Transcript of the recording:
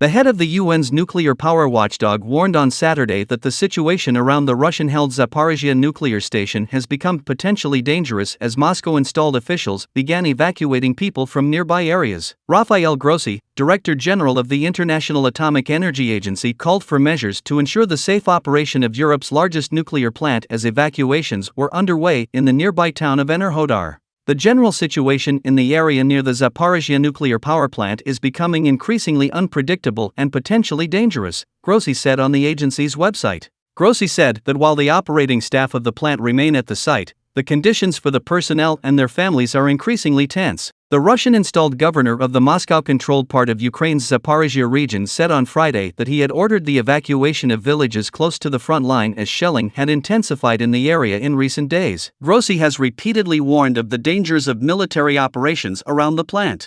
The head of the UN's nuclear power watchdog warned on Saturday that the situation around the Russian held Zaporizhia nuclear station has become potentially dangerous as Moscow installed officials began evacuating people from nearby areas. Rafael Grossi, Director General of the International Atomic Energy Agency, called for measures to ensure the safe operation of Europe's largest nuclear plant as evacuations were underway in the nearby town of Enerhodar. The general situation in the area near the Zaporizhia nuclear power plant is becoming increasingly unpredictable and potentially dangerous, Grossi said on the agency's website. Grossi said that while the operating staff of the plant remain at the site, the conditions for the personnel and their families are increasingly tense. The Russian installed governor of the Moscow controlled part of Ukraine's Zaporizhia region said on Friday that he had ordered the evacuation of villages close to the front line as shelling had intensified in the area in recent days. Grossi has repeatedly warned of the dangers of military operations around the plant.